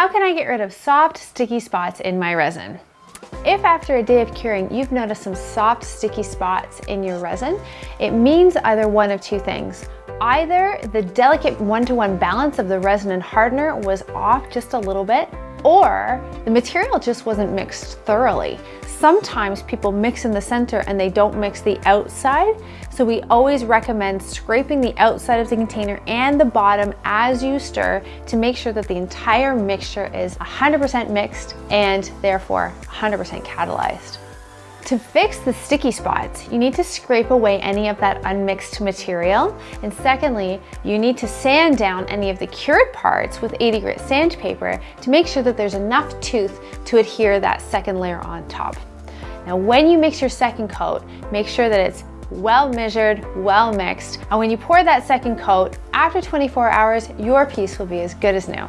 How can I get rid of soft, sticky spots in my resin? If after a day of curing, you've noticed some soft, sticky spots in your resin, it means either one of two things. Either the delicate one-to-one -one balance of the resin and hardener was off just a little bit, or the material just wasn't mixed thoroughly. Sometimes people mix in the center and they don't mix the outside, so we always recommend scraping the outside of the container and the bottom as you stir to make sure that the entire mixture is 100% mixed and therefore 100% catalyzed. To fix the sticky spots, you need to scrape away any of that unmixed material. And secondly, you need to sand down any of the cured parts with 80 grit sandpaper to make sure that there's enough tooth to adhere that second layer on top. Now, when you mix your second coat, make sure that it's well measured, well mixed. And when you pour that second coat, after 24 hours, your piece will be as good as new.